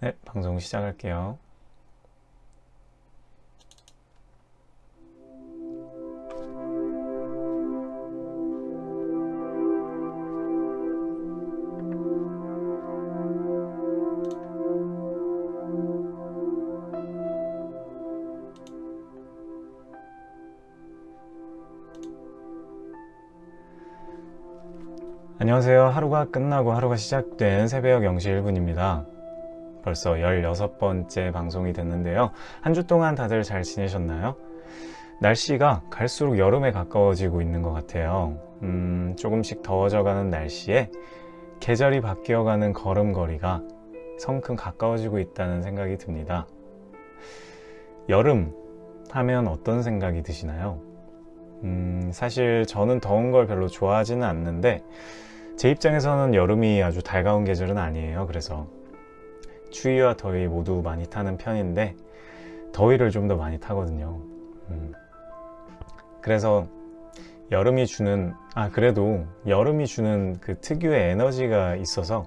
네, 방송 시작할게요. 안녕하세요. 하루가 끝나고 하루가 시작된 새벽 0시 1분입니다. 벌써 16번째 방송이 됐는데요. 한 주 동안 다들 잘 지내셨나요? 날씨가 갈수록 여름에 가까워지고 있는 것 같아요. 음, 조금씩 더워져가는 날씨에 계절이 바뀌어가는 걸음걸이가 성큼 가까워지고 있다는 생각이 듭니다. 여름 하면 어떤 생각이 드시나요? 음, 사실 저는 더운 걸 별로 좋아하지는 않는데 제 입장에서는 여름이 아주 달가운 계절은 아니에요. 그래서 추위와 더위 모두 많이 타는 편인데 더위를 좀 더 많이 타거든요. 음. 그래서 여름이 주는 아 그래도 여름이 주는 그 특유의 에너지가 있어서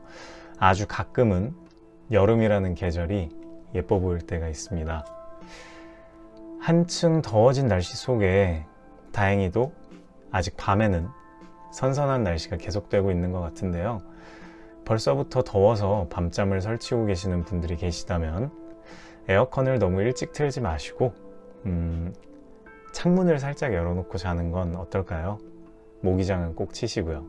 아주 가끔은 여름이라는 계절이 예뻐 보일 때가 있습니다. 한층 더워진 날씨 속에 다행히도 아직 밤에는 선선한 날씨가 계속되고 있는 것 같은데요. 벌써부터 더워서 밤잠을 설치고 계시는 분들이 계시다면 에어컨을 너무 일찍 틀지 마시고 음, 창문을 살짝 열어놓고 자는 건 어떨까요? 모기장은 꼭 치시고요.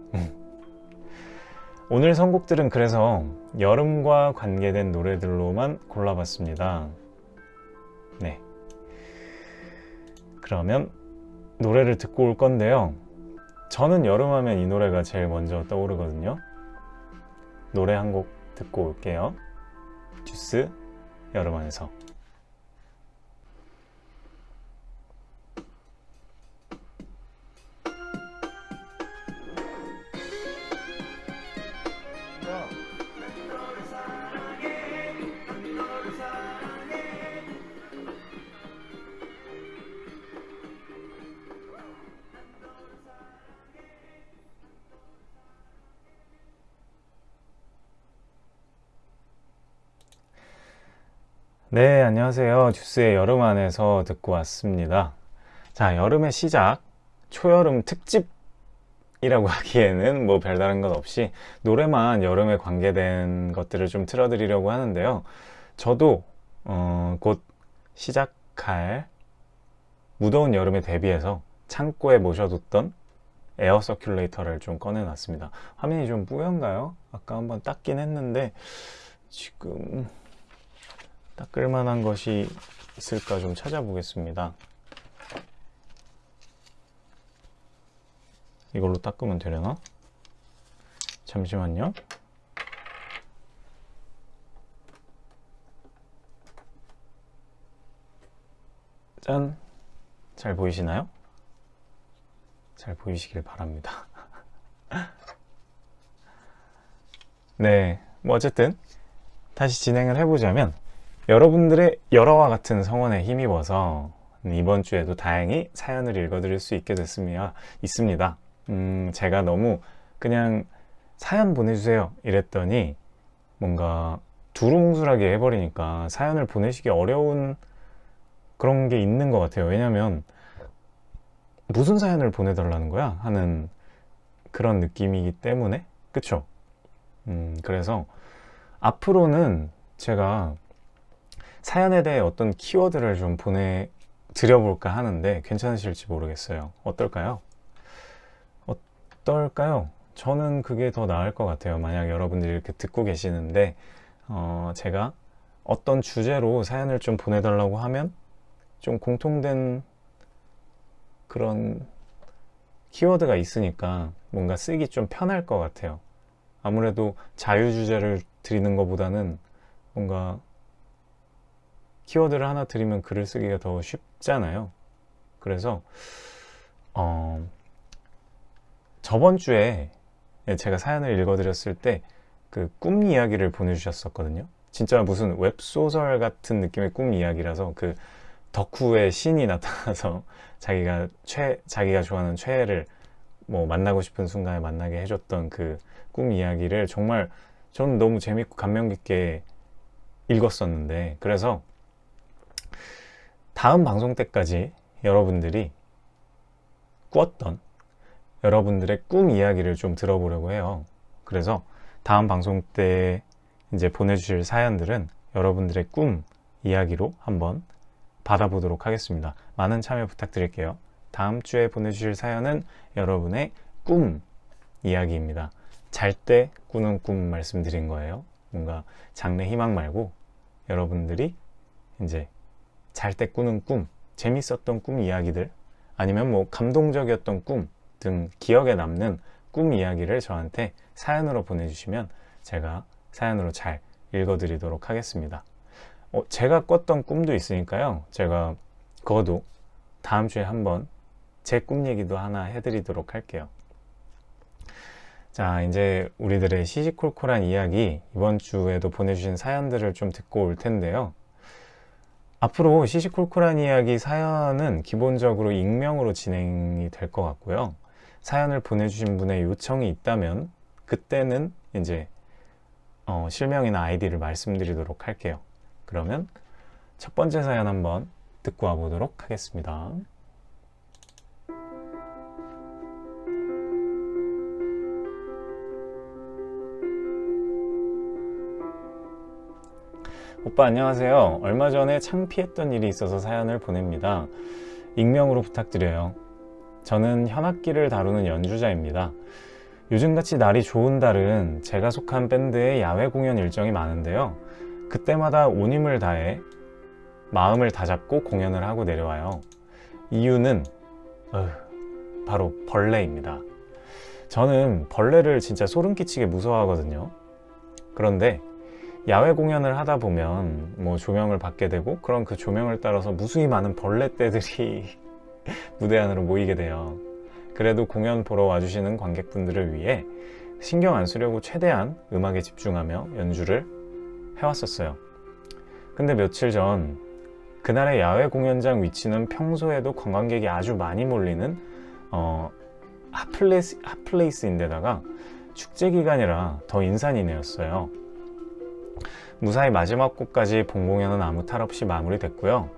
오늘 선곡들은 그래서 여름과 관계된 노래들로만 골라봤습니다. 네. 그러면 노래를 듣고 올 건데요. 저는 여름하면 이 노래가 제일 먼저 떠오르거든요. 노래 한 곡 듣고 올게요. 듀스 여름 안에서 네, 안녕하세요. 듀스의 여름 안에서 듣고 왔습니다. 자, 여름의 시작, 초여름 특집이라고 하기에는 뭐 별다른 것 없이 노래만 여름에 관계된 것들을 좀 틀어드리려고 하는데요. 저도 어, 곧 시작할 무더운 여름에 대비해서 창고에 모셔뒀던 에어 서큘레이터를 좀 꺼내놨습니다. 화면이 좀 뿌연가요? 아까 한번 닦긴 했는데 지금 닦을 만한 것이 있을까 좀 찾아보겠습니다. 이걸로 닦으면 되려나? 잠시만요. 짠! 잘 보이시나요? 잘 보이시길 바랍니다. 네, 뭐 어쨌든 다시 진행을 해보자면 여러분들의 여러와 같은 성원에 힘입어서 이번 주에도 다행히 사연을 읽어드릴 수 있게 됐습니다. 있습니다. 음, 제가 너무 그냥 사연 보내주세요 이랬더니 뭔가 두루뭉술하게 해버리니까 사연을 보내시기 어려운 그런 게 있는 것 같아요. 왜냐면 무슨 사연을 보내달라는 거야? 하는 그런 느낌이기 때문에 그쵸? 음, 그래서 앞으로는 제가 사연에 대해 어떤 키워드를 좀 보내드려볼까 하는데 괜찮으실지 모르겠어요. 어떨까요? 어떨까요? 저는 그게 더 나을 것 같아요. 만약 여러분들이 이렇게 듣고 계시는데 어, 제가 어떤 주제로 사연을 좀 보내달라고 하면 좀 공통된 그런 키워드가 있으니까 뭔가 쓰기 좀 편할 것 같아요. 아무래도 자유주제를 드리는 것보다는 뭔가 키워드를 하나 드리면 글을 쓰기가 더 쉽잖아요. 그래서 어, 저번 주에 제가 사연을 읽어드렸을 때 그 꿈 이야기를 보내주셨었거든요. 진짜 무슨 웹소설 같은 느낌의 꿈 이야기라서 그 덕후의 신이 나타나서 자기가 최 자기가 좋아하는 최애를 뭐 만나고 싶은 순간에 만나게 해줬던 그 꿈 이야기를 정말 저는 너무 재밌고 감명 깊게 읽었었는데 그래서 다음 방송 때까지 여러분들이 꾸었던 여러분들의 꿈 이야기를 좀 들어보려고 해요. 그래서 다음 방송 때 이제 보내주실 사연들은 여러분들의 꿈 이야기로 한번 받아보도록 하겠습니다. 많은 참여 부탁드릴게요. 다음 주에 보내주실 사연은 여러분의 꿈 이야기입니다. 잘 때 꾸는 꿈 말씀드린 거예요. 뭔가 장래 희망 말고 여러분들이 이제 잘 때 꾸는 꿈, 재밌었던 꿈 이야기들 아니면 뭐 감동적이었던 꿈 등 기억에 남는 꿈 이야기를 저한테 사연으로 보내주시면 제가 사연으로 잘 읽어드리도록 하겠습니다. 어, 제가 꿨던 꿈도 있으니까요. 제가 그거도 다음 주에 한번 제 꿈 얘기도 하나 해드리도록 할게요. 자, 이제 우리들의 시시콜콜한 이야기 이번 주에도 보내주신 사연들을 좀 듣고 올 텐데요. 앞으로 시시콜콜한 이야기 사연은 기본적으로 익명으로 진행이 될 것 같고요. 사연을 보내주신 분의 요청이 있다면 그때는 이제 어, 실명이나 아이디를 말씀드리도록 할게요. 그러면 첫 번째 사연 한번 듣고 와보도록 하겠습니다. 오빠 안녕하세요. 얼마 전에 창피했던 일이 있어서 사연을 보냅니다. 익명으로 부탁드려요. 저는 현악기를 다루는 연주자입니다. 요즘같이 날이 좋은 달은 제가 속한 밴드의 야외 공연 일정이 많은데요. 그때마다 온 힘을 다해 마음을 다잡고 공연을 하고 내려와요. 이유는 어휴, 바로 벌레입니다. 저는 벌레를 진짜 소름 끼치게 무서워하거든요. 그런데 야외 공연을 하다 보면 뭐 조명을 받게 되고 그런 그 조명을 따라서 무수히 많은 벌레떼들이 무대 안으로 모이게 돼요. 그래도 공연 보러 와주시는 관객분들을 위해 신경 안 쓰려고 최대한 음악에 집중하며 연주를 해왔었어요. 근데 며칠 전 그날의 야외 공연장 위치는 평소에도 관광객이 아주 많이 몰리는 어, 핫플레이스, 핫플레이스인데다가 축제 기간이라 더 인산인해였어요. 무사히 마지막 곡까지 본 공연은 아무 탈 없이 마무리됐고요.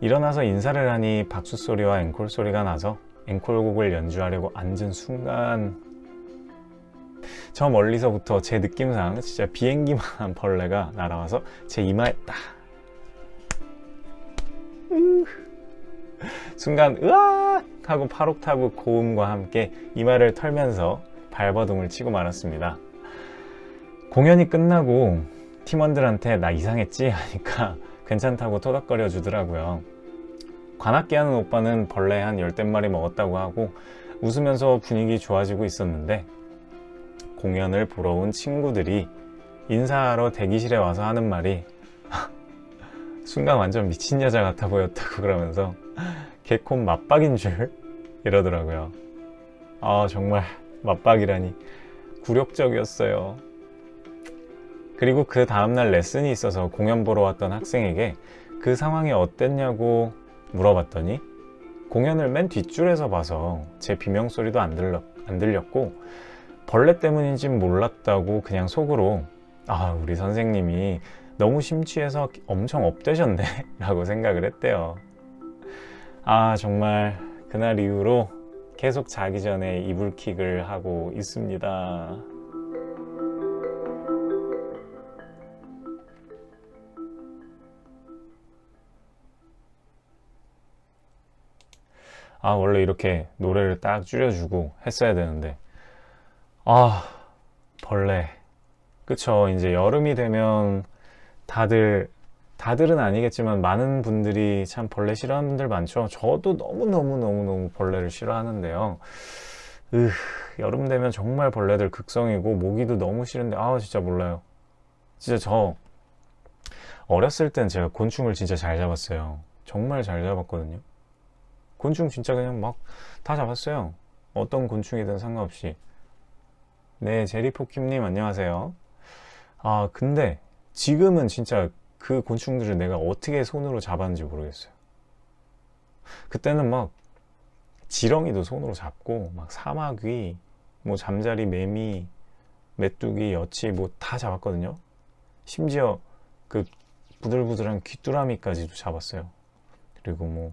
일어나서 인사를 하니 박수 소리와 앵콜 소리가 나서 앵콜곡을 연주하려고 앉은 순간 저 멀리서부터 제 느낌상 진짜 비행기만한 벌레가 날아와서 제 이마에 딱 순간 으악 하고 8옥타브 고음과 함께 이마를 털면서 발버둥을 치고 말았습니다. 공연이 끝나고 팀원들한테 나 이상했지? 하니까 괜찮다고 토닥거려 주더라고요. 관악기 하는 오빠는 벌레 한 열댓 마리 먹었다고 하고 웃으면서 분위기 좋아지고 있었는데 공연을 보러 온 친구들이 인사하러 대기실에 와서 하는 말이 순간 완전 미친 여자 같아 보였다고 그러면서 개콘 맞박인 줄 이러더라고요. 아 정말 맞박이라니. 굴욕적이었어요 그리고 그 다음날 레슨이 있어서 공연 보러 왔던 학생에게 그 상황이 어땠냐고 물어봤더니 공연을 맨 뒷줄에서 봐서 제 비명소리도 안, 들렸, 안 들렸고 벌레 때문인진 몰랐다고 그냥 속으로 아 우리 선생님이 너무 심취해서 엄청 업되셨네 라고 생각을 했대요. 아 정말 그날 이후로 계속 자기 전에 이불킥을 하고 있습니다 아 원래 이렇게 노래를 딱 줄여주고 했어야 되는데. 아 벌레. 그쵸. 이제 여름이 되면 다들 다들은 아니겠지만 많은 분들이 참 벌레 싫어하는 분들 많죠. 저도 너무너무너무너무 벌레를 싫어하는데요. 으, 여름 되면 정말 벌레들 극성이고 모기도 너무 싫은데 아 진짜 몰라요. 진짜 저 어렸을 땐 제가 곤충을 진짜 잘 잡았어요. 정말 잘 잡았거든요 곤충 진짜 그냥 막 다 잡았어요. 어떤 곤충이든 상관없이. 네 제리포킴님 안녕하세요. 아 근데 지금은 진짜 그 곤충들을 내가 어떻게 손으로 잡았는지 모르겠어요. 그때는 막 지렁이도 손으로 잡고 막 사마귀 뭐 잠자리 매미 메뚜기 여치 뭐 다 잡았거든요. 심지어 그 부들부들한 귀뚜라미까지도 잡았어요. 그리고 뭐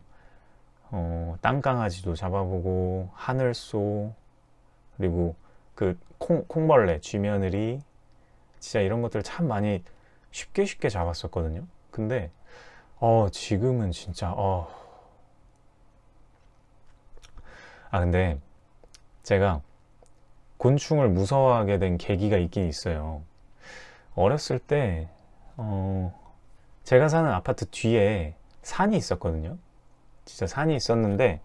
어, 땅강아지도 잡아보고 하늘소 그리고 그 콩, 콩벌레, 쥐며느리 진짜 이런 것들 참 많이 쉽게 쉽게 잡았었거든요. 근데 어 지금은 진짜 어. 아 근데 제가 곤충을 무서워하게 된 계기가 있긴 있어요. 어렸을 때 어, 제가 사는 아파트 뒤에 산이 있었거든요. 진짜 산이 있었는데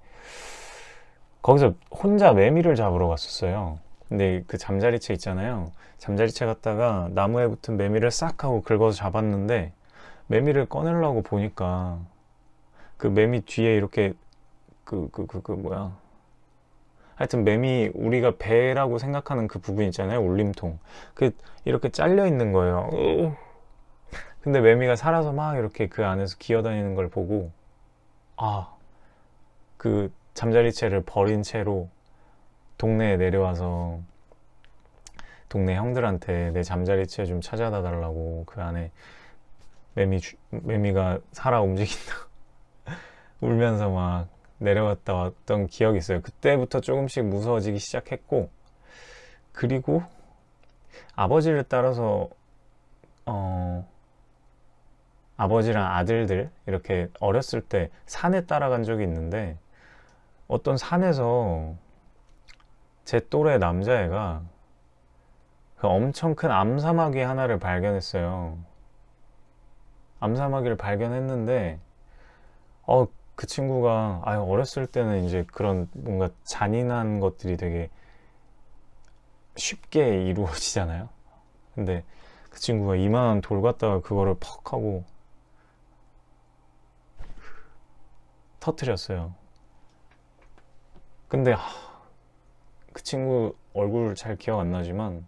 거기서 혼자 매미를 잡으러 갔었어요. 근데 그 잠자리채 있잖아요. 잠자리채 갖다가 나무에 붙은 매미를 싹 하고 긁어서 잡았는데 매미를 꺼내려고 보니까 그 매미 뒤에 이렇게 그 그 그 그 뭐야. 하여튼 매미 우리가 배라고 생각하는 그 부분 있잖아요. 울림통. 그 이렇게 잘려 있는 거예요. 근데 매미가 살아서 막 이렇게 그 안에서 기어다니는 걸 보고 아 그 잠자리채를 버린 채로 동네에 내려와서 동네 형들한테 내 잠자리채 좀 찾아다 달라고 그 안에 매미 주, 매미가 살아 움직인다. 울면서 막 내려갔다 왔던 기억이 있어요. 그때부터 조금씩 무서워지기 시작했고 그리고 아버지를 따라서 어 아버지랑 아들들 이렇게 어렸을 때 산에 따라간 적이 있는데 어떤 산에서 제 또래 남자애가 그 엄청 큰 암사마귀 하나를 발견했어요. 암사마귀를 발견했는데 어, 그 친구가 아 어렸을 때는 이제 그런 뭔가 잔인한 것들이 되게 쉽게 이루어지잖아요. 근데 그 친구가 이만한 돌 갖다가 그거를 퍽 하고 터트렸어요. 근데 하, 그 친구 얼굴 잘 기억 안 나지만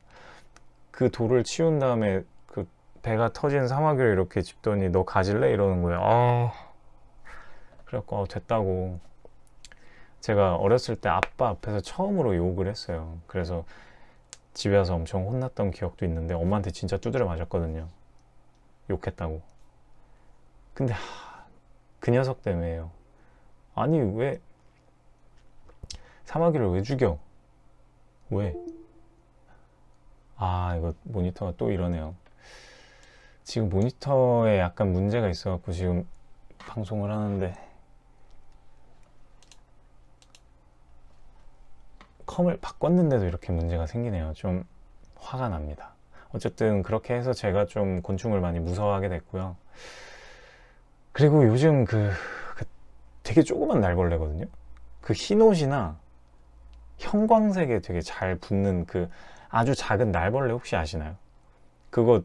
그 돌을 치운 다음에 그 배가 터진 사마귀를 이렇게 짚더니 너 가질래? 이러는 거예요. 아. 그래갖고 아, 됐다고. 제가 어렸을 때 아빠 앞에서 처음으로 욕을 했어요. 그래서 집에 와서 엄청 혼났던 기억도 있는데 엄마한테 진짜 두드려 맞았거든요. 욕했다고. 근데 하, 그 녀석 때문에요 아니 왜? 사마귀를 왜 죽여? 왜? 아 이거 모니터가 또 이러네요. 지금 모니터에 약간 문제가 있어 갖고 지금 방송을 하는데. 컴을 바꿨는데도 이렇게 문제가 생기네요. 좀 화가 납니다. 어쨌든 그렇게 해서 제가 좀 곤충을 많이 무서워하게 됐고요. 그리고 요즘 그, 그 되게 조그만 날벌레거든요 그 흰옷이나 형광색에 되게 잘 붙는 그 아주 작은 날벌레 혹시 아시나요? 그거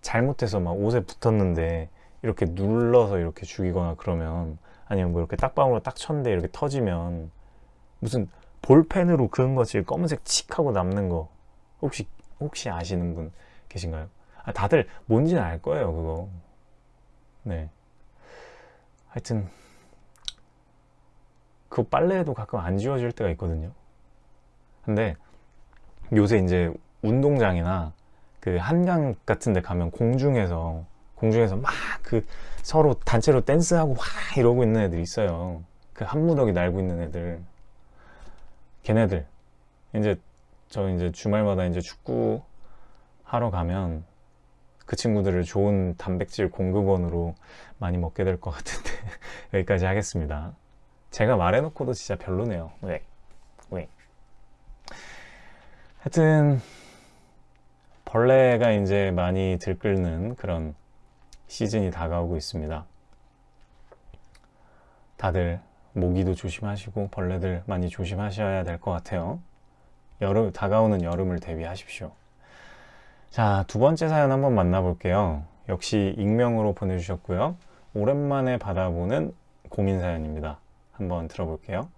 잘못해서 막 옷에 붙었는데 이렇게 눌러서 이렇게 죽이거나 그러면 아니면 뭐 이렇게 딱방으로 딱 쳤는데 이렇게 터지면 무슨 볼펜으로 그은 것이 검은색 칙 하고 남는 거 혹시 혹시 아시는 분 계신가요? 아, 다들 뭔지는 알 거예요 그거 네 하여튼 그 빨래에도 가끔 안 지워질 때가 있거든요. 근데 요새 이제 운동장이나 그 한강 같은 데 가면 공중에서 공중에서 막 그 서로 단체로 댄스하고 와 이러고 있는 애들 있어요. 그 한무더기 날고 있는 애들. 걔네들. 이제 저 이제 주말마다 이제 축구 하러 가면 그 친구들을 좋은 단백질 공급원으로 많이 먹게 될 것 같은데 여기까지 하겠습니다 제가 말해놓고도 진짜 별로네요. 왜? 왜? 하여튼 벌레가 이제 많이 들끓는 그런 시즌이 다가오고 있습니다. 다들 모기도 조심하시고 벌레들 많이 조심하셔야 될 것 같아요. 여름 다가오는 여름을 대비하십시오. 자 두 번째 사연 한번 만나볼게요. 역시 익명으로 보내주셨고요. 오랜만에 받아보는 고민 사연입니다 한번 들어볼게요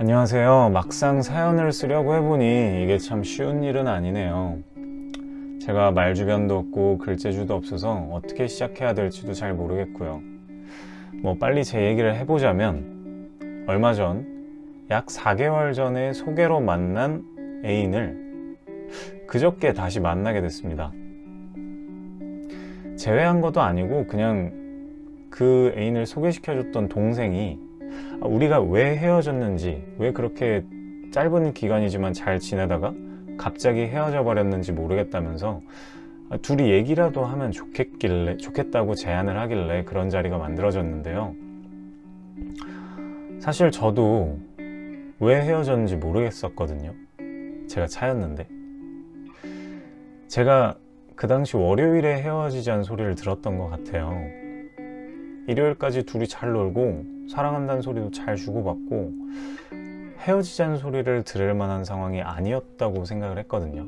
안녕하세요. 막상 사연을 쓰려고 해보니 이게 참 쉬운 일은 아니네요. 제가 말 주변도 없고 글재주도 없어서 어떻게 시작해야 될지도 잘 모르겠고요. 뭐 빨리 제 얘기를 해보자면 얼마 전 약 4개월 전에 소개로 만난 애인을 그저께 다시 만나게 됐습니다. 제외한 것도 아니고 그냥 그 애인을 소개시켜줬던 동생이 아, 우리가 왜 헤어졌는지 왜 그렇게 짧은 기간이지만 잘 지내다가 갑자기 헤어져 버렸는지 모르겠다면서 아, 둘이 얘기라도 하면 좋겠길래 좋겠다고 제안을 하길래 그런 자리가 만들어졌는데요. 사실 저도 왜 헤어졌는지 모르겠었거든요. 제가 차였는데 제가 그 당시 월요일에 헤어지자는 소리를 들었던 것 같아요. 일요일까지 둘이 잘 놀고 사랑한다는 소리도 잘 주고받고 헤어지자는 소리를 들을 만한 상황이 아니었다고 생각을 했거든요.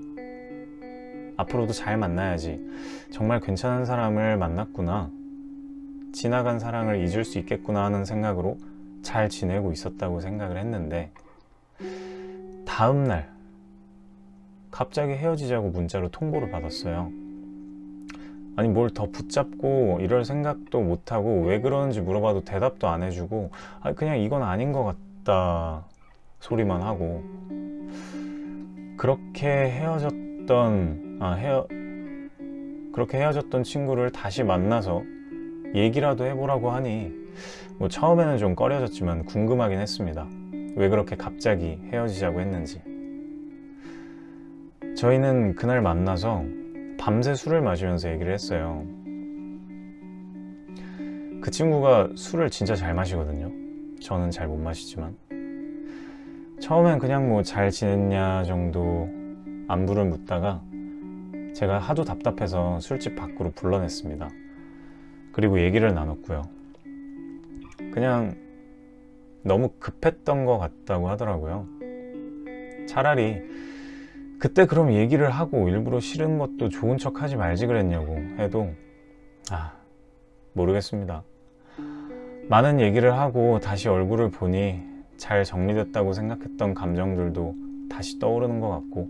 앞으로도 잘 만나야지. 정말 괜찮은 사람을 만났구나. 지나간 사랑을 잊을 수 있겠구나 하는 생각으로 잘 지내고 있었다고 생각을 했는데 다음날 갑자기 헤어지자고 문자로 통보를 받았어요. 아니 뭘 더 붙잡고 이럴 생각도 못하고 왜 그러는지 물어봐도 대답도 안 해주고 아 그냥 이건 아닌 것 같다 소리만 하고 그렇게 헤어졌던 아 헤어 그렇게 헤어졌던 친구를 다시 만나서 얘기라도 해보라고 하니 뭐 처음에는 좀 꺼려졌지만 궁금하긴 했습니다. 왜 그렇게 갑자기 헤어지자고 했는지. 저희는 그날 만나서 밤새 술을 마시면서 얘기를 했어요. 그 친구가 술을 진짜 잘 마시거든요. 저는 잘 못 마시지만. 처음엔 그냥 뭐 잘 지냈냐 정도 안부를 묻다가 제가 하도 답답해서 술집 밖으로 불러냈습니다. 그리고 얘기를 나눴고요. 그냥 너무 급했던 것 같다고 하더라고요. 차라리 그때 그럼 얘기를 하고 일부러 싫은 것도 좋은 척 하지 말지 그랬냐고 해도 아 모르겠습니다. 많은 얘기를 하고 다시 얼굴을 보니 잘 정리됐다고 생각했던 감정들도 다시 떠오르는 것 같고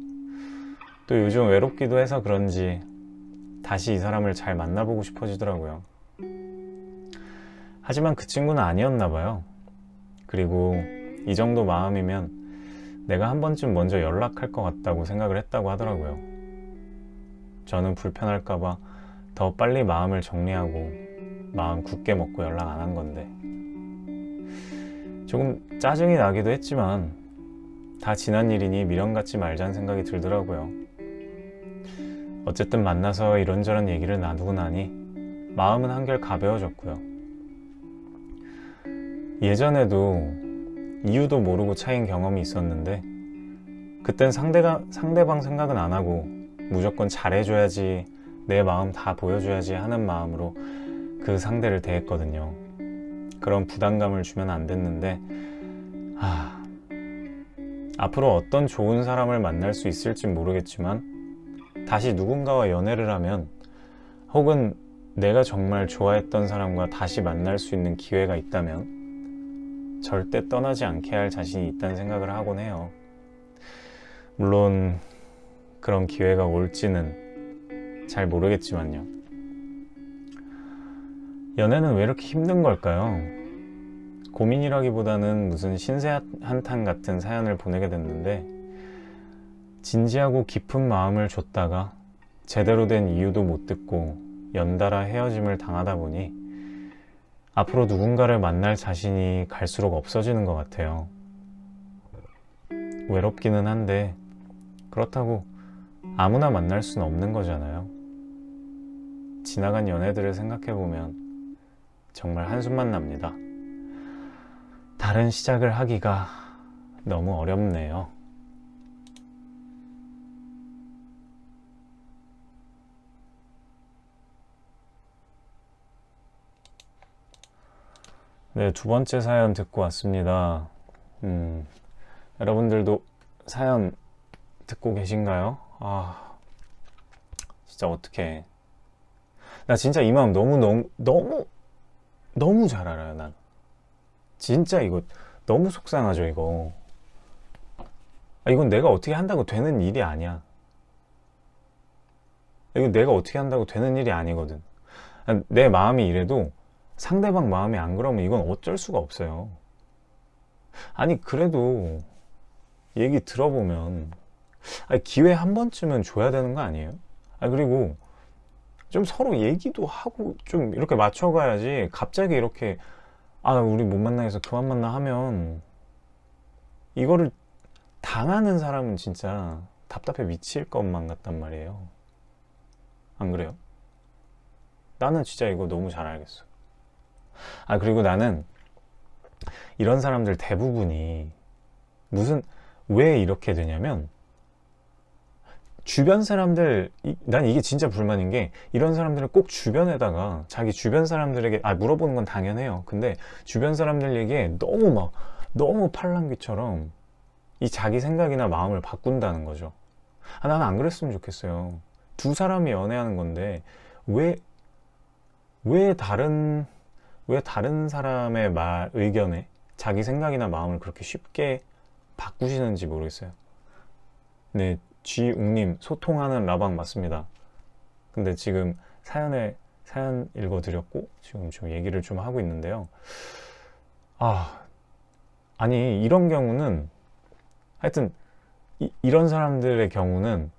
또 요즘 외롭기도 해서 그런지 다시 이 사람을 잘 만나보고 싶어지더라고요. 하지만 그 친구는 아니었나 봐요. 그리고 이 정도 마음이면 내가 한 번쯤 먼저 연락할 것 같다고 생각을 했다고 하더라고요. 저는 불편할까봐 더 빨리 마음을 정리하고 마음 굳게 먹고 연락 안 한 건데 조금 짜증이 나기도 했지만 다 지난 일이니 미련 갖지 말자는 생각이 들더라고요. 어쨌든 만나서 이런저런 얘기를 나누고 나니 마음은 한결 가벼워졌고요. 예전에도 이유도 모르고 차인 경험이 있었는데 그땐 상대가, 상대방 생각은 안 하고 무조건 잘해줘야지 내 마음 다 보여줘야지 하는 마음으로 그 상대를 대했거든요. 그런 부담감을 주면 안 됐는데 아, 앞으로 어떤 좋은 사람을 만날 수 있을지 모르겠지만 다시 누군가와 연애를 하면 혹은 내가 정말 좋아했던 사람과 다시 만날 수 있는 기회가 있다면 절대 떠나지 않게 할 자신이 있다는 생각을 하곤 해요. 물론 그런 기회가 올지는 잘 모르겠지만요. 연애는 왜 이렇게 힘든 걸까요? 고민이라기보다는 무슨 신세 한탄 같은 사연을 보내게 됐는데 진지하고 깊은 마음을 줬다가 제대로 된 이유도 못 듣고 연달아 헤어짐을 당하다 보니 앞으로 누군가를 만날 자신이 갈수록 없어지는 것 같아요. 외롭기는 한데 그렇다고 아무나 만날 수는 없는 거잖아요. 지나간 연애들을 생각해보면 정말 한숨만 납니다. 다른 시작을 하기가 너무 어렵네요. 네, 두 번째 사연 듣고 왔습니다. 음, 여러분들도 사연 듣고 계신가요? 아, 진짜 어떡해. 나 진짜 이 마음 너무, 너무, 너무, 너무 잘 알아요, 난. 진짜 이거 너무 속상하죠, 이거. 아, 이건 내가 어떻게 한다고 되는 일이 아니야. 이거 내가 어떻게 한다고 되는 일이 아니거든 내 마음이 이래도 상대방 마음이 안 그러면 이건 어쩔 수가 없어요 아니 그래도 얘기 들어보면 아니, 기회 한 번쯤은 줘야 되는 거 아니에요? 아 그리고 좀 서로 얘기도 하고 좀 이렇게 맞춰가야지 갑자기 이렇게 아 우리 못 만나겠어 그만 만나 하면 이거를 당하는 사람은 진짜 답답해 미칠 것만 같단 말이에요 안 그래요? 나는 진짜 이거 너무 잘 알겠어 아 그리고 나는 이런 사람들 대부분이 무슨 왜 이렇게 되냐면 주변 사람들 이- 난 이게 진짜 불만인 게 이런 사람들은 꼭 주변에다가 자기 주변 사람들에게 아 물어보는 건 당연해요. 근데 주변 사람들에게 너무 막 너무 팔랑귀처럼 이 자기 생각이나 마음을 바꾼다는 거죠. 아 나는 안 그랬으면 좋겠어요. 두 사람이 연애하는 건데 왜 왜 다른 왜 다른 사람의 말 의견에 자기 생각이나 마음을 그렇게 쉽게 바꾸시는지 모르겠어요. 네 쥐웅님 소통하는 라방 맞습니다. 근데 지금 사연에 사연 읽어드렸고 지금 좀 얘기를 좀 하고 있는데요. 아 아니 이런 경우는 하여튼 이, 이런 사람들의 경우는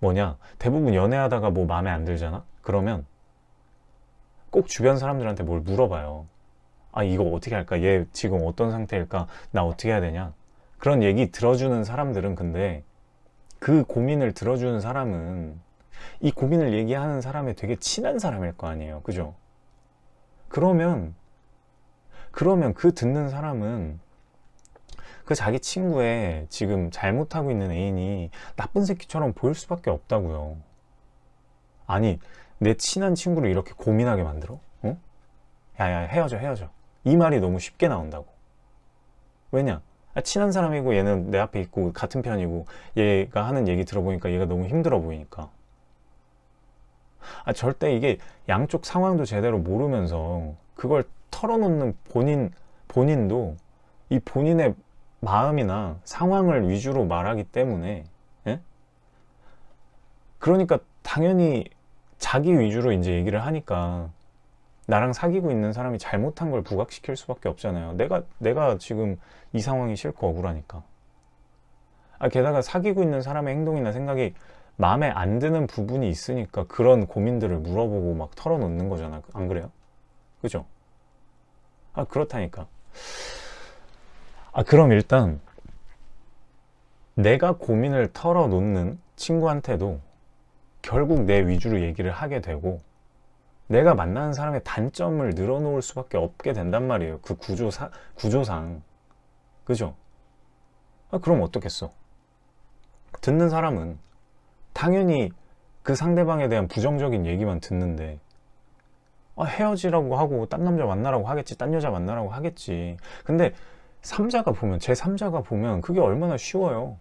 뭐냐? 대부분 연애하다가 뭐 마음에 안 들잖아? 그러면 꼭 주변 사람들한테 뭘 물어봐요. 아 이거 어떻게 할까? 얘 지금 어떤 상태일까? 나 어떻게 해야 되냐? 그런 얘기 들어주는 사람들은 근데 그 고민을 들어주는 사람은 이 고민을 얘기하는 사람이 되게 친한 사람일 거 아니에요. 그죠? 그러면 그러면 그 듣는 사람은 그 자기 친구의 지금 잘못하고 있는 애인이 나쁜 새끼처럼 보일 수밖에 없다고요. 아니 내 친한 친구를 이렇게 고민하게 만들어? 어? 야야 헤어져 헤어져 이 말이 너무 쉽게 나온다고 왜냐 아, 친한 사람이고 얘는 내 앞에 있고 같은 편이고 얘가 하는 얘기 들어보니까 얘가 너무 힘들어 보이니까 아, 절대 이게 양쪽 상황도 제대로 모르면서 그걸 털어놓는 본인 본인도 이 본인의 마음이나 상황을 위주로 말하기 때문에 예? 그러니까 당연히 자기 위주로 이제 얘기를 하니까 나랑 사귀고 있는 사람이 잘못한 걸 부각시킬 수밖에 없잖아요 내가 내가 지금 이 상황이 싫고 억울하니까 아, 게다가 사귀고 있는 사람의 행동이나 생각이 마음에 안 드는 부분이 있으니까 그런 고민들을 물어보고 막 털어놓는 거잖아 안 그래요? 그죠? 아 그렇다니까 아 그럼 일단 내가 고민을 털어놓는 친구한테도 결국 내 위주로 얘기를 하게 되고 내가 만나는 사람의 단점을 늘어놓을 수밖에 없게 된단 말이에요. 그 구조사, 구조상. 그죠? 아, 그럼 어떻겠어? 듣는 사람은 당연히 그 상대방에 대한 부정적인 얘기만 듣는데 아, 헤어지라고 하고 딴 남자 만나라고 하겠지 딴 여자 만나라고 하겠지. 근데 3자가 보면 제 3자가 보면 그게 얼마나 쉬워요.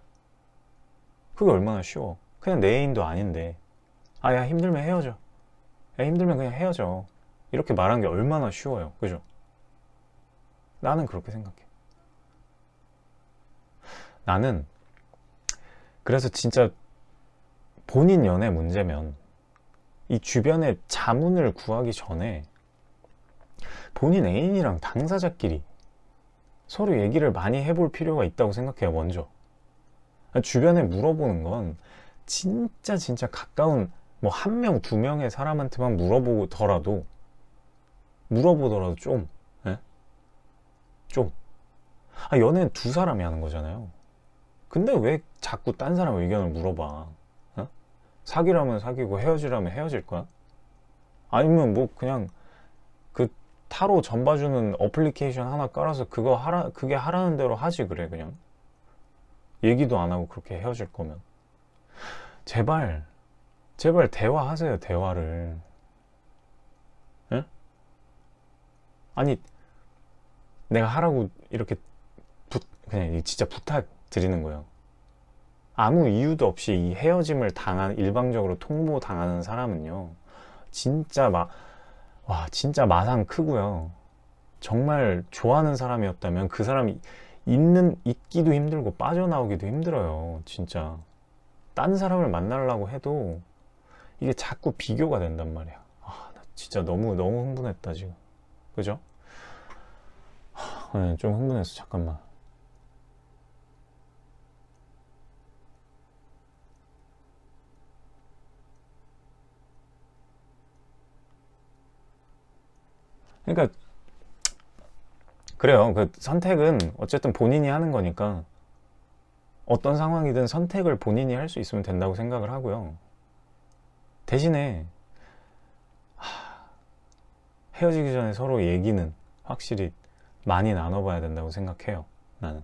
그게 얼마나 쉬워. 그냥 내 애인도 아닌데 아 야 힘들면 헤어져. 야 힘들면 그냥 헤어져. 이렇게 말하는 게 얼마나 쉬워요. 그죠? 나는 그렇게 생각해. 나는 그래서 진짜 본인 연애 문제면 이 주변에 자문을 구하기 전에 본인 애인이랑 당사자끼리 서로 얘기를 많이 해볼 필요가 있다고 생각해요 먼저. 주변에 물어보는 건 진짜 진짜 가까운 뭐 한 명, 두 명의 사람한테만 물어보더라도 물어보더라도 좀 예? 좀 아, 연애는 두 사람이 하는 거잖아요 근데 왜 자꾸 딴 사람 의견을 물어봐 어? 사귀라면 사귀고 헤어지라면 헤어질 거야? 아니면 뭐 그냥 그 타로 전 봐주는 어플리케이션 하나 깔아서 그거 하라 그게 하라는 대로 하지 그래 그냥 얘기도 안 하고 그렇게 헤어질 거면 제발 제발 대화하세요 대화를. 에? 아니 내가 하라고 이렇게 부, 그냥 진짜 부탁 드리는 거예요. 아무 이유도 없이 이 헤어짐을 당한 일방적으로 통보 당하는 사람은요 진짜 막 와 진짜 마상 크고요. 정말 좋아하는 사람이었다면 그 사람이 있는 있기도 힘들고 빠져나오기도 힘들어요 진짜. 딴 사람을 만나려고 해도 이게 자꾸 비교가 된단 말이야 아, 나 진짜 너무 너무 흥분했다 지금 그죠? 네, 좀 흥분했어 잠깐만 그러니까 그래요. 그 선택은 어쨌든 본인이 하는 거니까 어떤 상황이든 선택을 본인이 할 수 있으면 된다고 생각을 하고요. 대신에 하, 헤어지기 전에 서로 얘기는 확실히 많이 나눠봐야 된다고 생각해요. 나는.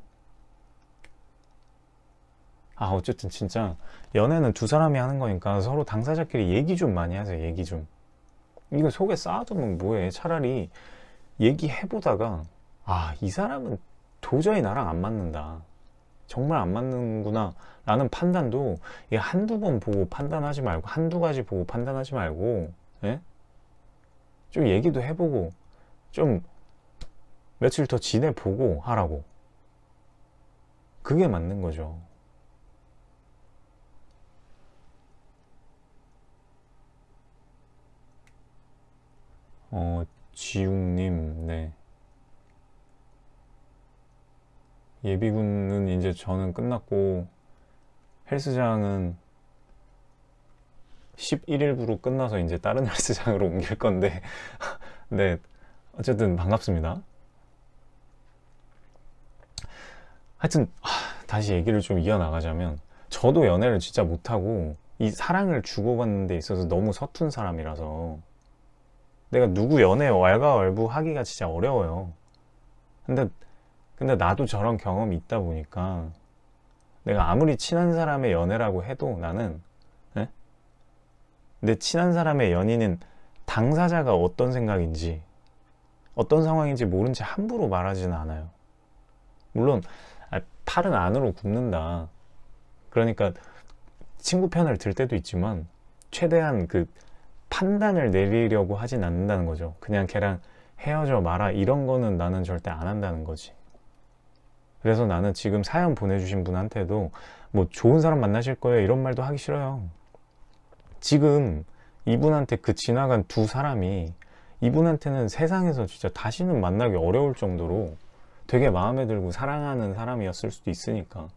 아 어쨌든 진짜 연애는 두 사람이 하는 거니까 서로 당사자끼리 얘기 좀 많이 하세요. 얘기 좀. 이거 속에 쌓아두면 뭐해. 차라리 얘기해보다가 아, 이 사람은 도저히 나랑 안 맞는다. 정말 안 맞는구나. 라는 판단도 이게 한두 번 보고 판단하지 말고, 한두 가지 보고 판단하지 말고, 예? 좀 얘기도 해보고, 좀 며칠 더 지내보고 하라고. 그게 맞는 거죠. 어, 지웅님, 네. 예비군은 이제 저는 끝났고 헬스장은 11일부로 끝나서 이제 다른 헬스장으로 옮길 건데. 네 어쨌든 반갑습니다. 하여튼 다시 얘기를 좀 이어나가자면 저도 연애를 진짜 못하고 이 사랑을 주고받는 데 있어서 너무 서툰 사람이라서 내가 누구 연애 왈가왈부 하기가 진짜 어려워요. 근데 근데 나도 저런 경험이 있다 보니까 내가 아무리 친한 사람의 연애라고 해도 나는 네? 내 친한 사람의 연인은 당사자가 어떤 생각인지 어떤 상황인지 모른 채 함부로 말하지는 않아요. 물론 아, 팔은 안으로 굽는다. 그러니까 친구 편을 들 때도 있지만 최대한 그 판단을 내리려고 하진 않는다는 거죠. 그냥 걔랑 헤어져 마라 이런 거는 나는 절대 안 한다는 거지 그래서 나는 지금 사연 보내주신 분한테도 뭐 좋은 사람 만나실 거예요. 이런 말도 하기 싫어요. 지금 이분한테 그 지나간 두 사람이 이분한테는 세상에서 진짜 다시는 만나기 어려울 정도로 되게 마음에 들고 사랑하는 사람이었을 수도 있으니까.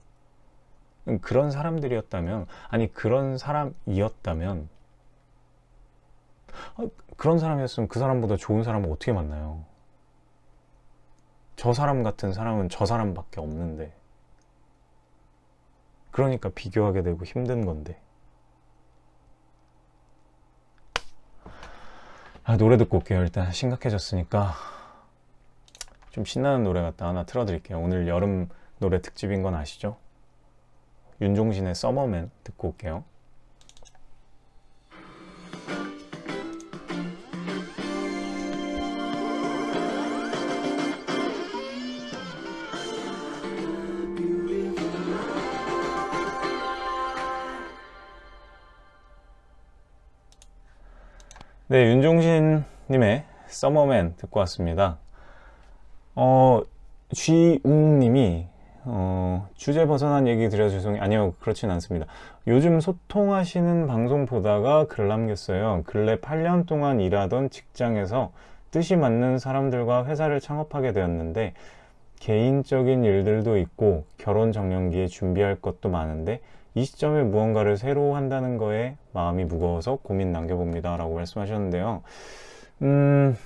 그런 사람들이었다면 아니 그런 사람이었다면 아, 그런 사람이었으면 그 사람보다 좋은 사람을 어떻게 만나요 저 사람 같은 사람은 저 사람밖에 없는데. 그러니까 비교하게 되고 힘든 건데. 아, 노래 듣고 올게요. 일단 심각해졌으니까. 좀 신나는 노래 갖다 하나 틀어드릴게요. 오늘 여름 노래 특집인 건 아시죠? 윤종신의 서머맨 듣고 올게요 네, 윤종신님의 서머맨 듣고 왔습니다. 어, 쥐웅님이 어, 주제 벗어난 얘기 드려 죄송해요. 아니요, 그렇진 않습니다. 요즘 소통하시는 방송 보다가 글 남겼어요. 근래 8년 동안 일하던 직장에서 뜻이 맞는 사람들과 회사를 창업하게 되었는데 개인적인 일들도 있고 결혼 정년기에 준비할 것도 많은데 이 시점에 무언가를 새로 한다는 거에 마음이 무거워서 고민 남겨봅니다 라고 말씀하셨는데요. 음...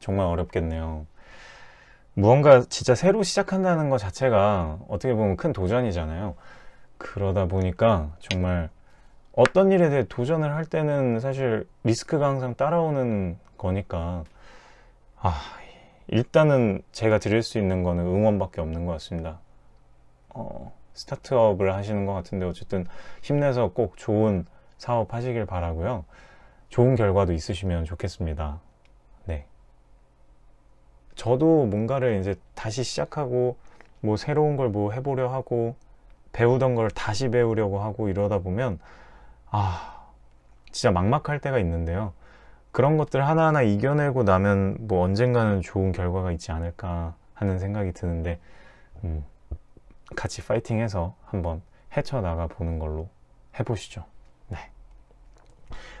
정말 어렵겠네요. 무언가 진짜 새로 시작한다는 것 자체가 어떻게 보면 큰 도전이잖아요. 그러다 보니까 정말 어떤 일에 대해 도전을 할 때는 사실 리스크가 항상 따라오는 거니까. 아 일단은 제가 드릴 수 있는 거는 응원밖에 없는 것 같습니다. 어, 스타트업을 하시는 것 같은데 어쨌든 힘내서 꼭 좋은 사업 하시길 바라고요. 좋은 결과도 있으시면 좋겠습니다. 네. 저도 뭔가를 이제 다시 시작하고 뭐 새로운 걸 뭐 해보려 하고 배우던 걸 다시 배우려고 하고 이러다 보면 아 진짜 막막할 때가 있는데요 그런 것들 하나하나 이겨내고 나면 뭐 언젠가는 좋은 결과가 있지 않을까 하는 생각이 드는데 음, 같이 파이팅해서 한번 헤쳐나가 보는 걸로 해보시죠. 네.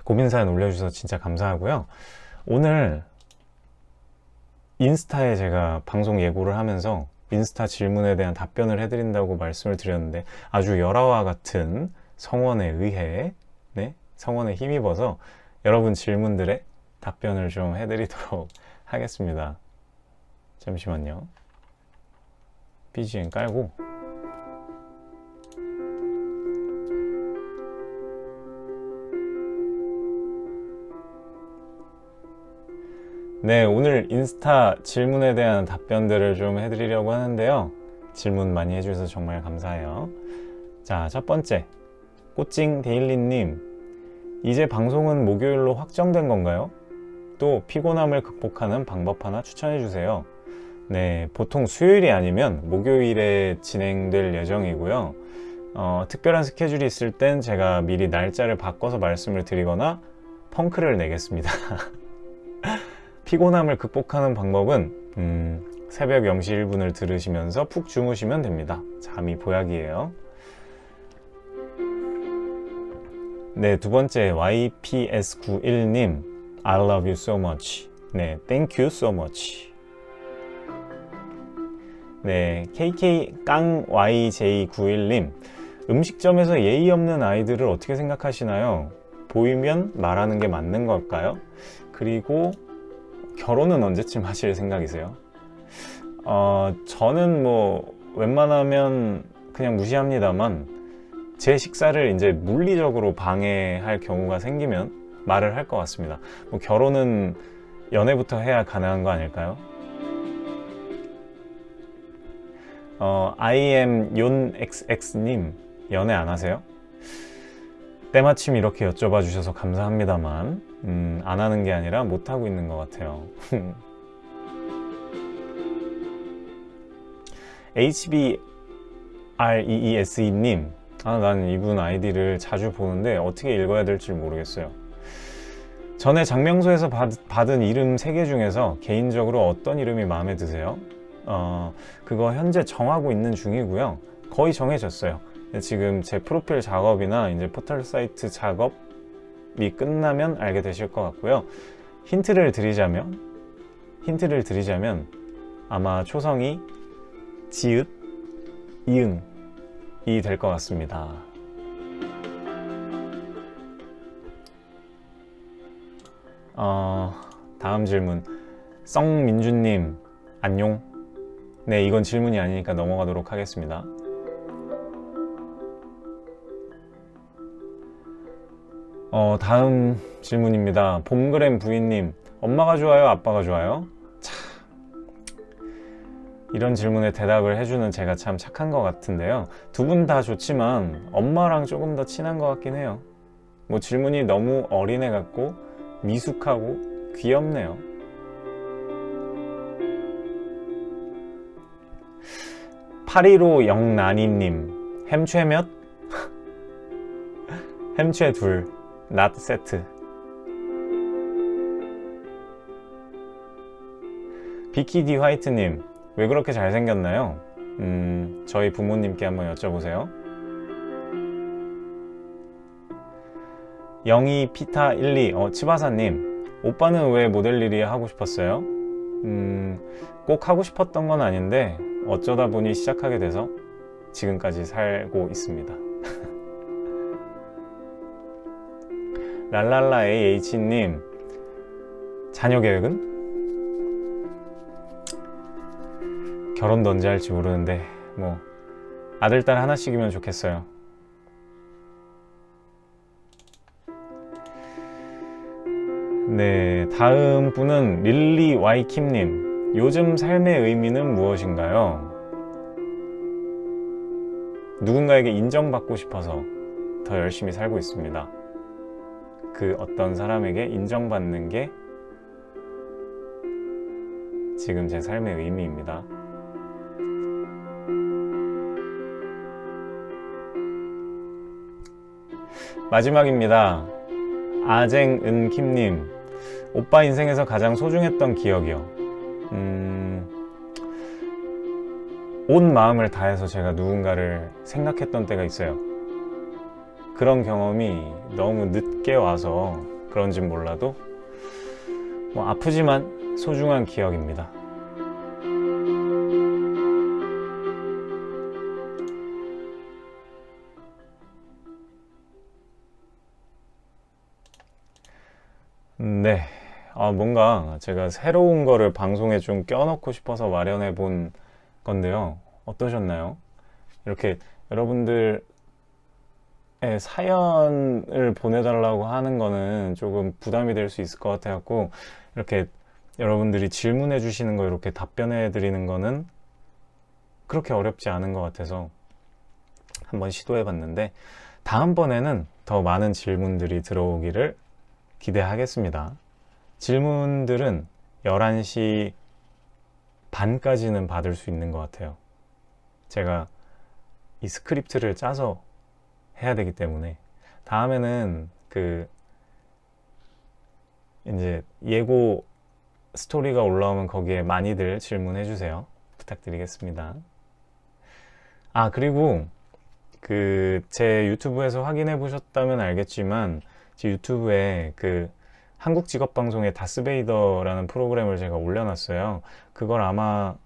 고민 사연 올려주셔서 진짜 감사하고요. 오늘 인스타에 제가 방송 예고를 하면서 인스타 질문에 대한 답변을 해드린다고 말씀을 드렸는데 아주 열화와 같은 성원에 의해 네? 성원에 힘입어서 여러분 질문들에 답변을 좀 해드리도록 하겠습니다. 잠시만요. BGM 깔고 네, 오늘 인스타 질문에 대한 답변들을 좀 해드리려고 하는데요. 질문 많이 해주셔서 정말 감사해요. 자, 첫 번째. 꽃찡 데일리님. 이제 방송은 목요일로 확정된 건가요? 또 피곤함을 극복하는 방법 하나 추천해 주세요. 네, 보통 수요일이 아니면 목요일에 진행될 예정이고요. 어, 특별한 스케줄이 있을 땐 제가 미리 날짜를 바꿔서 말씀을 드리거나 펑크를 내겠습니다. 피곤함을 극복하는 방법은 음, 새벽 0시 1분을 들으시면서 푹 주무시면 됩니다. 잠이 보약이에요. 네, 두 번째 YPS91님 I love you so much. 네, thank you so much. 네, KK-YJ91님 음식점에서 예의 없는 아이들을 어떻게 생각하시나요? 보이면 말하는 게 맞는 걸까요? 그리고 결혼은 언제쯤 하실 생각이세요? 어, 저는 뭐 웬만하면 그냥 무시합니다만 제 식사를 이제 물리적으로 방해할 경우가 생기면 말을 할 것 같습니다. 뭐 결혼은 연애부터 해야 가능한 거 아닐까요? 어, IMYonXX님 연애 안 하세요? 때마침 이렇게 여쭤봐 주셔서 감사합니다만 음, 안 하는 게 아니라 못 하고 있는 것 같아요. HBREESE님 아, 난 이분 아이디를 자주 보는데 어떻게 읽어야 될지 모르겠어요. 전에 장명소에서 받, 받은 이름 3개 중에서 개인적으로 어떤 이름이 마음에 드세요? 어, 그거 현재 정하고 있는 중이고요. 거의 정해졌어요. 지금 제 프로필 작업이나 이제 포털 사이트 작업이 끝나면 알게 되실 것 같고요. 힌트를 드리자면 힌트를 드리자면 아마 초성이 지읒, 이응 이 될 것 같습니다. 어, 다음 질문 썽민주님 안녕 네 이건 질문이 아니니까 넘어가도록 하겠습니다 어, 다음 질문입니다. 봄그램 부인님, 엄마가 좋아요? 아빠가 좋아요? 참, 이런 질문에 대답을 해주는 제가 참 착한 것 같은데요. 두 분 다 좋지만 엄마랑 조금 더 친한 것 같긴 해요. 뭐 질문이 너무 어린애 같고 미숙하고 귀엽네요. 파리로 영란이님, 햄최 몇? 햄최 둘. not 세트 비키디 화이트님 왜 그렇게 잘생겼나요? 음, 저희 부모님께 한번 여쭤보세요 영희 피타 12 어, 치바사님 오빠는 왜 모델 일이 하고 싶었어요? 음, 꼭 하고 싶었던 건 아닌데 어쩌다 보니 시작하게 돼서 지금까지 살고 있습니다 랄랄라 AH님 자녀 계획은? 결혼도 언제 할지 모르는데 뭐 아들 딸 하나씩이면 좋겠어요 네 다음 분은 릴리 와이킴님 요즘 삶의 의미는 무엇인가요? 누군가에게 인정받고 싶어서 더 열심히 살고 있습니다 그 어떤 사람에게 인정받는 게 지금 제 삶의 의미입니다. 마지막입니다. 아쟁은킴님 오빠 인생에서 가장 소중했던 기억이요. 음... 온 마음을 다해서 제가 누군가를 생각했던 때가 있어요. 그런 경험이 너무 늦게 와서 그런진 몰라도 뭐 아프지만 소중한 기억입니다. 아, 뭔가 제가 새로운 거를 방송에 좀 껴넣고 싶어서 마련해 본 건데요. 어떠셨나요? 이렇게 여러분들의 사연을 보내달라고 하는 거는 조금 부담이 될 수 있을 것 같아갖고 이렇게 여러분들이 질문해 주시는 거 이렇게 답변해 드리는 거는 그렇게 어렵지 않은 것 같아서 한번 시도해 봤는데 다음번에는 더 많은 질문들이 들어오기를 기대하겠습니다. 질문들은 11시 반까지는 받을 수 있는 것 같아요. 제가 이 스크립트를 짜서 해야 되기 때문에 다음에는 그 이제 예고 스토리가 올라오면 거기에 많이들 질문해 주세요. 부탁드리겠습니다. 아, 그리고 그 제 유튜브에서 확인해 보셨다면 알겠지만 제 유튜브에 그 한국 직업 방송의 다스베이더라는 프로그램을 제가 올려놨어요. 그걸 아마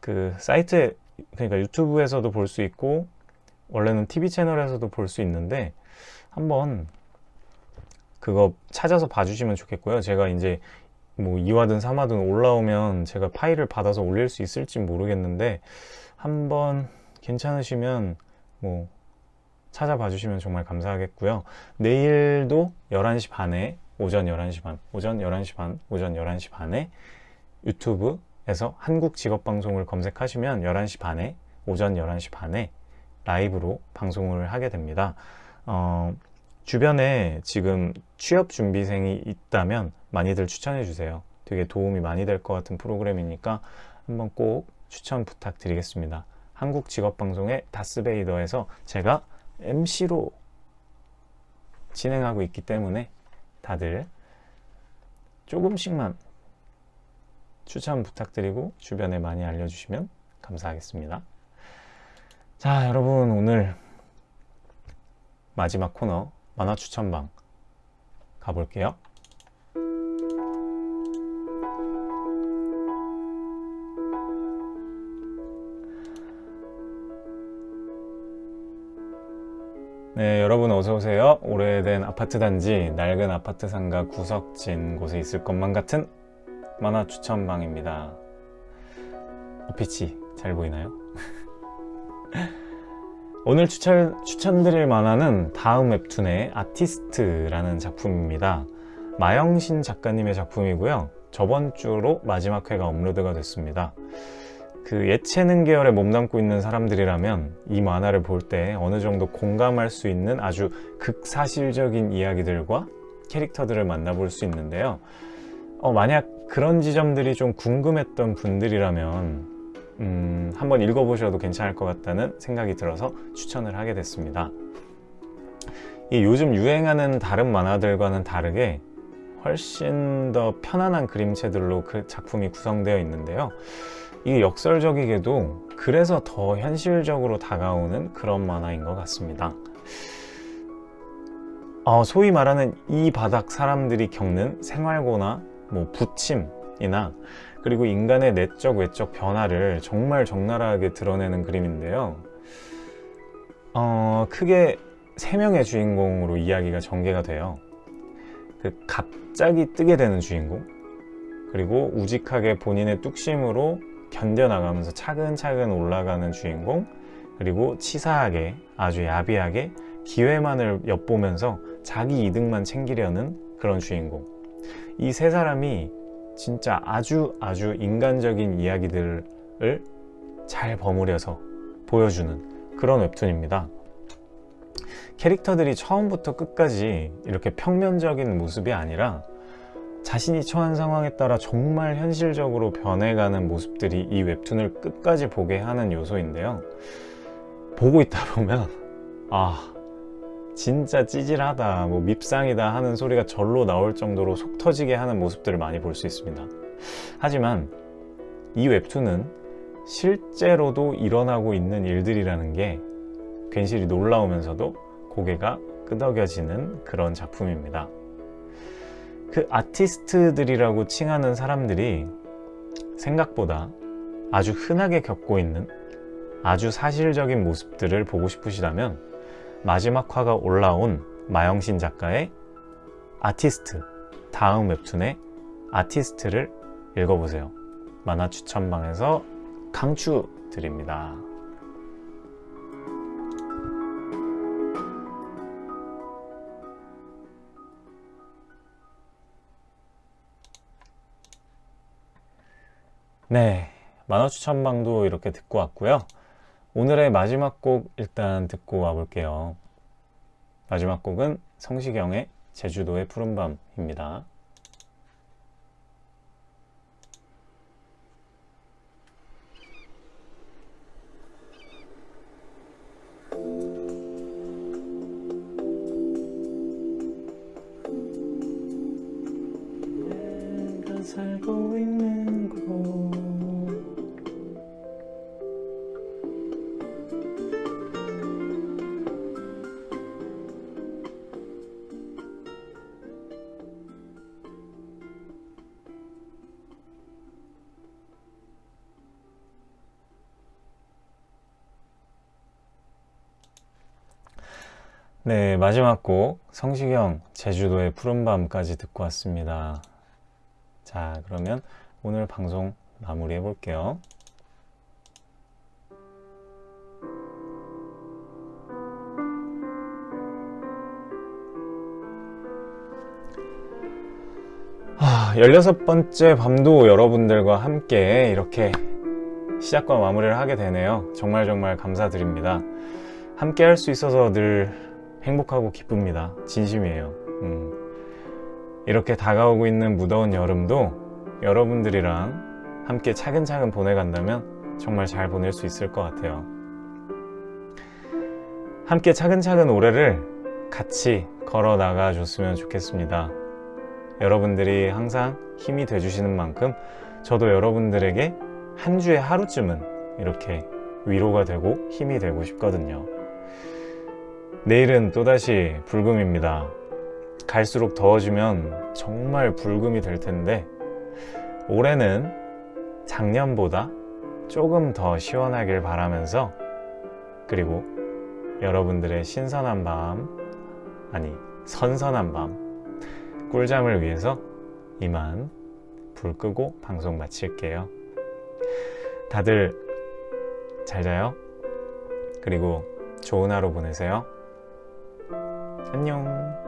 그 사이트에 그러니까 유튜브에서도 볼 수 있고 원래는 TV 채널에서도 볼 수 있는데 한번 그거 찾아서 봐주시면 좋겠고요. 제가 이제 뭐 2화든 3화든 올라오면 제가 파일을 받아서 올릴 수 있을지 모르겠는데 한번 괜찮으시면 뭐 찾아봐 주시면 정말 감사하겠고요. 내일도 11시 반에 오전 11시 반, 오전 11시 반, 오전 11시 반에 유튜브에서 한국 직업 방송을 검색하시면 11시 반에 오전 11시 반에 라이브로 방송을 하게 됩니다. 어, 주변에 지금 취업 준비생이 있다면 많이들 추천해 주세요. 되게 도움이 많이 될 것 같은 프로그램이니까 한번 꼭 추천 부탁드리겠습니다. 한국 직업 방송의 다스베이더에서 제가 MC로 진행하고 있기 때문에 다들 조금씩만 추천 부탁드리고 주변에 많이 알려주시면 감사하겠습니다. 자, 여러분 오늘 마지막 코너 만화 추천방 가볼게요. 네, 여러분 어서 오세요. 오래된 아파트 단지, 낡은 아파트 상가 구석진 곳에 있을 것만 같은 만화 추천방입니다. 어, 빛이 잘 보이나요? 오늘 추천, 추천드릴 만화는 다음 웹툰의 아티스트라는 작품입니다. 마영신 작가님의 작품이고요. 저번 주로 마지막 회가 업로드가 됐습니다. 그 예체능 계열에 몸담고 있는 사람들이라면 이 만화를 볼 때 어느 정도 공감할 수 있는 아주 극사실적인 이야기들과 캐릭터들을 만나볼 수 있는데요. 어, 만약 그런 지점들이 좀 궁금했던 분들이라면 음, 한번 읽어보셔도 괜찮을 것 같다는 생각이 들어서 추천을 하게 됐습니다. 이 요즘 유행하는 다른 만화들과는 다르게 훨씬 더 편안한 그림체들로 그 작품이 구성되어 있는데요. 이게 역설적이게도 그래서 더 현실적으로 다가오는 그런 만화인 것 같습니다. 어, 소위 말하는 이 바닥 사람들이 겪는 생활고나 뭐 부침이나 그리고 인간의 내적 외적 변화를 정말 적나라하게 드러내는 그림인데요. 어, 크게 세 명의 주인공으로 이야기가 전개가 돼요. 그 갑자기 뜨게 되는 주인공, 그리고 우직하게 본인의 뚝심으로 견뎌나가면서 차근차근 올라가는 주인공 그리고 치사하게 아주 야비하게 기회만을 엿보면서 자기 이득만 챙기려는 그런 주인공. 이 세 사람이 진짜 아주 아주 인간적인 이야기들을 잘 버무려서 보여주는 그런 웹툰입니다. 캐릭터들이 처음부터 끝까지 이렇게 평면적인 모습이 아니라 자신이 처한 상황에 따라 정말 현실적으로 변해가는 모습들이 이 웹툰을 끝까지 보게 하는 요소인데요 보고 있다 보면 아 진짜 찌질하다 뭐 밉상이다 하는 소리가 절로 나올 정도로 속 터지게 하는 모습들을 많이 볼 수 있습니다 하지만 이 웹툰은 실제로도 일어나고 있는 일들이라는 게 괜시리 놀라우면서도 고개가 끄덕여지는 그런 작품입니다. 그 아티스트들이라고 칭하는 사람들이 생각보다 아주 흔하게 겪고 있는 아주 사실적인 모습들을 보고 싶으시다면 마지막 화가 올라온 마영신 작가의 아티스트 다음 웹툰의 아티스트를 읽어보세요. 만화 추천방에서 강추 드립니다. 네, 만화 추천방도 이렇게 듣고 왔고요. 오늘의 마지막 곡 일단 듣고 와볼게요. 마지막 곡은 성시경의 제주도의 푸른밤입니다. 마지막 곡 성시경 제주도의 푸른밤까지 듣고 왔습니다. 자, 그러면 오늘 방송 마무리 해 볼게요. 아, 16번째 밤도 여러분들과 함께 이렇게 시작과 마무리를 하게 되네요. 정말 정말 감사드립니다. 함께 할 수 있어서 늘 행복하고 기쁩니다. 진심이에요. 음. 이렇게 다가오고 있는 무더운 여름도 여러분들이랑 함께 차근차근 보내간다면 정말 잘 보낼 수 있을 것 같아요. 함께 차근차근 올해를 같이 걸어 나가 줬으면 좋겠습니다. 여러분들이 항상 힘이 돼주시는 만큼 저도 여러분들에게 한 주에 하루쯤은 이렇게 위로가 되고 힘이 되고 싶거든요. 내일은 또다시 불금입니다. 갈수록 더워지면 정말 불금이 될 텐데 올해는 작년보다 조금 더 시원하길 바라면서 그리고 여러분들의 신선한 밤 아니 선선한 밤 꿀잠을 위해서 이만 불 끄고 방송 마칠게요. 다들 잘 자요. 그리고 좋은 하루 보내세요. 안녕.